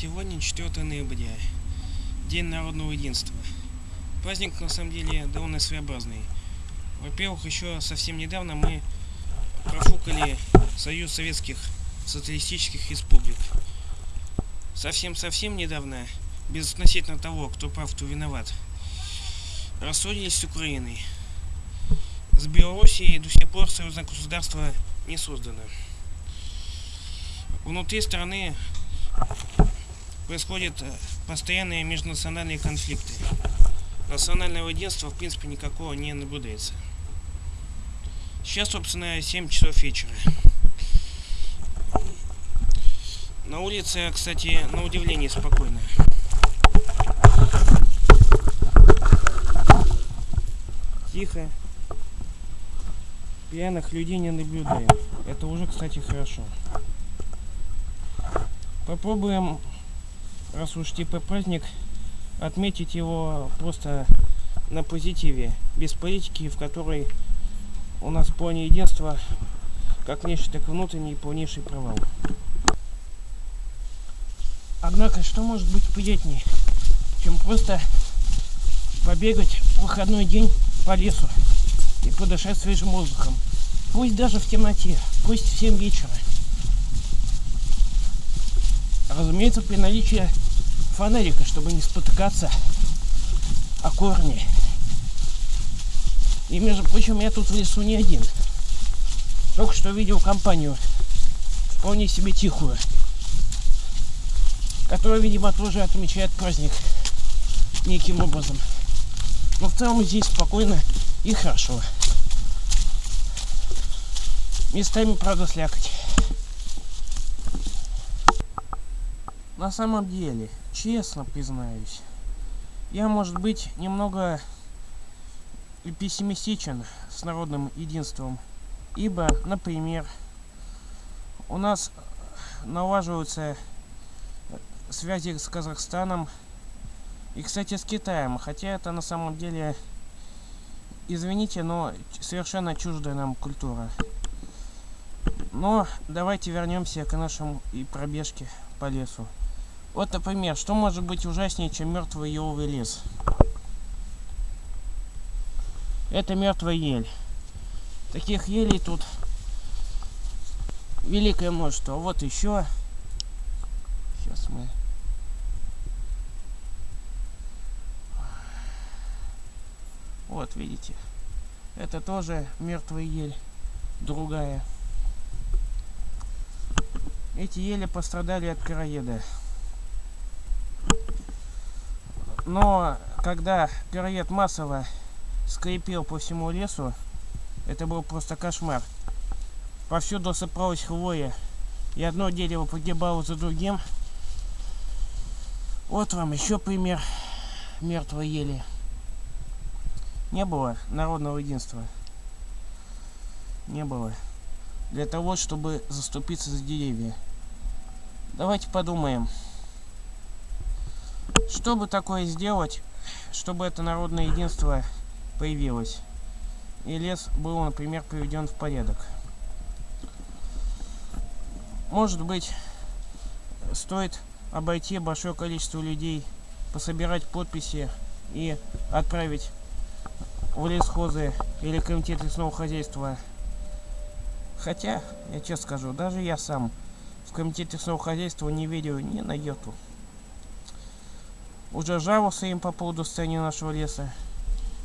Сегодня 4 ноября, День народного единства. Праздник на самом деле довольно своеобразный. Во-первых, еще совсем недавно мы профукали Союз Советских Социалистических Республик. Совсем-совсем недавно, безотносительно того, кто прав, кто виноват, рассорились с Украиной. С Белоруссией до сих пор союзное государство не создано. Внутри страны происходят э, постоянные межнациональные конфликты. Национального единства в принципе никакого не наблюдается. Сейчас, собственно, 7 часов вечера. На улице, кстати, на удивление спокойно. Тихо. Пьяных людей не наблюдаем. Это уже, кстати, хорошо. Попробуем раз уж типа праздник, отметить его просто на позитиве, без политики, в которой у нас плане единства как нечто так внутренний полнейший провал. Однако, что может быть приятнее, чем просто побегать в выходной день по лесу и подышать свежим воздухом. Пусть даже в темноте, пусть в 7 вечера. Разумеется, при наличии фонарика, чтобы не спотыкаться о корни. И, между прочим, я тут в лесу не один. Только что видел компанию, вполне себе тихую, которая, видимо, тоже отмечает праздник неким образом. Но в целом здесь спокойно и хорошо. Местами, правда, слякоть. На самом деле, честно признаюсь, я, может быть, немного пессимистичен с народным единством, ибо, например, у нас налаживаются связи с Казахстаном и, кстати, с Китаем, хотя это на самом деле, извините, но совершенно чуждая нам культура. Но давайте вернемся к нашему и пробежке по лесу. Вот, например, что может быть ужаснее, чем мертвый еловый лес? Это мертвая ель. Таких елей тут великое множество. Вот еще. Сейчас мы... Вот, видите. Это тоже мертвая ель. Другая. Эти ели пострадали от короеда. Но когда пироед массово скрипел по всему лесу, это был просто кошмар. Повсюду сыпалась хвоя, и одно дерево погибало за другим. Вот вам еще пример мертвой ели. Не было народного единства. Не было. Для того, чтобы заступиться за деревья. Давайте подумаем. Что бы такое сделать, чтобы это народное единство появилось? И лес был, например, приведен в порядок. Может быть, стоит обойти большое количество людей, пособирать подписи и отправить в лесхозы или комитет лесного хозяйства. Хотя, я честно скажу, даже я сам в комитете лесного хозяйства не верю ни на йоту. Уже жаловался им по поводу состояния нашего леса.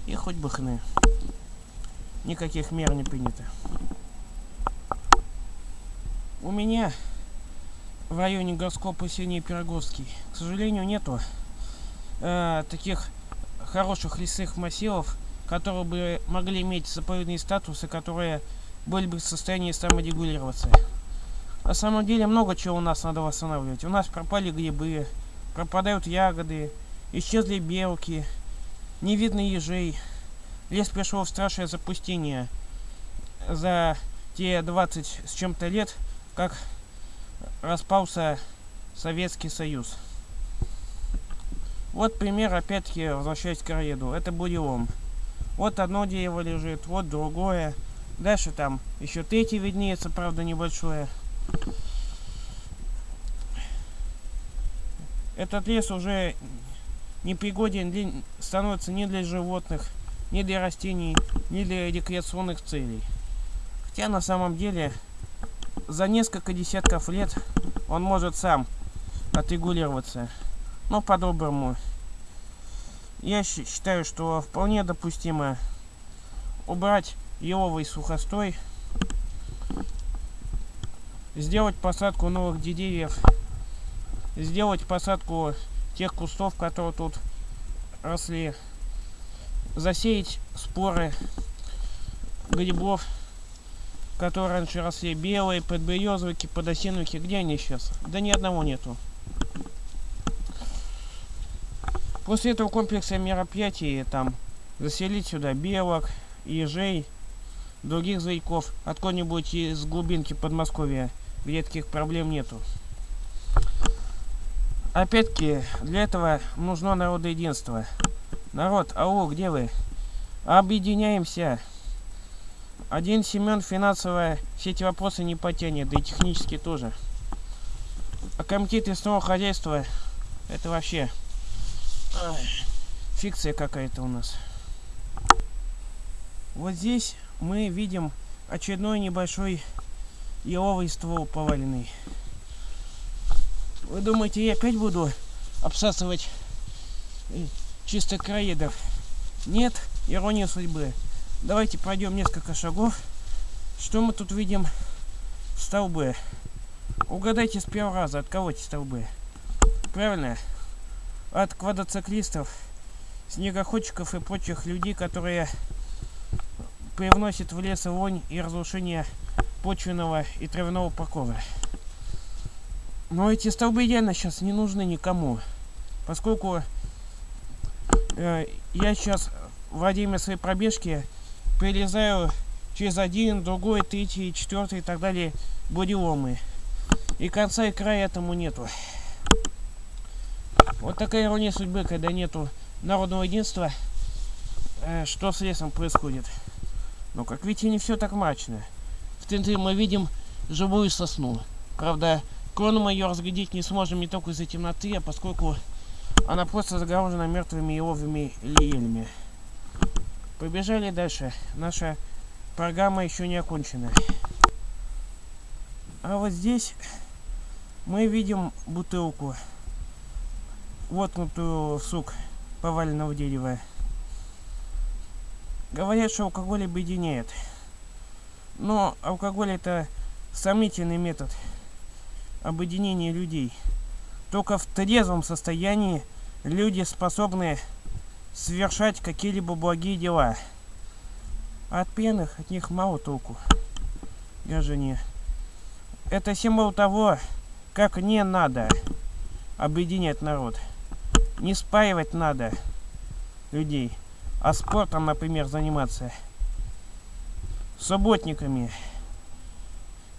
И хоть бы хны. Никаких мер не принято. У меня в районе городского поселения Пироговский, к сожалению, нету э, таких хороших лесных массивов, которые бы могли иметь заповедные статусы, которые были бы в состоянии саморегулироваться. На самом деле много чего у нас надо восстанавливать. У нас пропали грибы, пропадают ягоды, исчезли белки, не видно ежей. Лес пришел в страшное запустение за те 20 с чем-то лет, как распался Советский Союз. Вот пример, опять-таки, возвращаясь к короеду. Это бурелом. Вот одно дерево лежит, вот другое. Дальше там еще третье виднеется, правда, небольшое. Этот лес уже непригоден для, становится ни для животных, ни для растений, ни для рекреационных целей. Хотя на самом деле за несколько десятков лет он может сам отрегулироваться. Но по-доброму. Я считаю, что вполне допустимо убрать еловый сухостой, сделать посадку новых деревьев, сделать посадку тех кустов, которые тут росли, засеять споры грибов, которые раньше росли, белые, подберезовики, подосиновики, где они сейчас? Да ни одного нету. После этого комплекса мероприятий там заселить сюда белок, ежей, других зайков, откуда-нибудь из глубинки Подмосковья, где таких проблем нету. Опять-таки, для этого нужно народоединство. Народ, ау, где вы? Объединяемся. Один Семен финансово все эти вопросы не потянет, да и технически тоже. А комитет лесного хозяйства, это вообще ай, фикция какая-то у нас. Вот здесь мы видим очередной небольшой еловый ствол поваленный. Вы думаете, я опять буду обсасывать э, чисто краедов? Нет, ирония судьбы. Давайте пройдем несколько шагов. Что мы тут видим? Столбы. Угадайте с первого раза, от кого эти столбы? Правильно? От квадроциклистов, снегоходчиков и прочих людей, которые привносят в лес вонь и разрушение почвенного и травяного покова. Но эти столбы реально сейчас не нужны никому. Поскольку э, я сейчас во время своей пробежки перелезаю через один, другой, третий, четвертый и так далее буреломы. И конца и края этому нету. Вот такая ирония судьбы, когда нету народного единства, э, что с лесом происходит. Но, как видите, не все так мрачно. В центре мы видим живую сосну. Правда, Крону мы ее разглядеть не сможем не только из-за темноты, а поскольку она просто загорожена мертвыми еловыми лиелями. Побежали дальше. Наша программа еще не окончена. А вот здесь мы видим бутылку, воткнутую в сук поваленного дерева. Говорят, что алкоголь объединяет. Но алкоголь это сомнительный метод объединения людей. Только в трезвом состоянии люди способны совершать какие-либо благие дела. А от пьяных от них мало толку. Граждане. Это символ того, как не надо объединять народ. Не спаивать надо людей, а спортом, например, заниматься. Субботниками,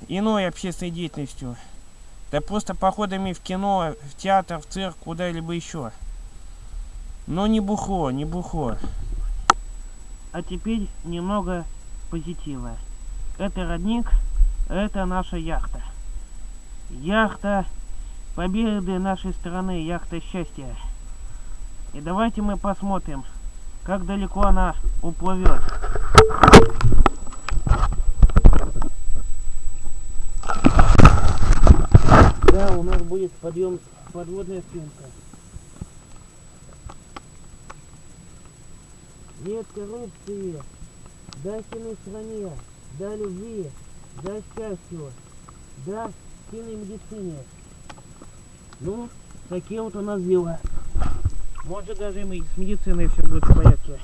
иной общественной деятельностью. Да просто походами в кино, в театр, в цирк, куда-либо еще. Но не бухло, не бухло. А теперь немного позитива. Это родник, это наша яхта. Яхта победы нашей страны, яхта счастья. И давайте мы посмотрим, как далеко она уплывет. Да, у нас будет подъем подводная съемка. Нет коррупции, да сильной стране, да любви, да счастью, да сильной медицине. Ну, такие вот у нас дела. Может даже и с медициной все будет в порядке.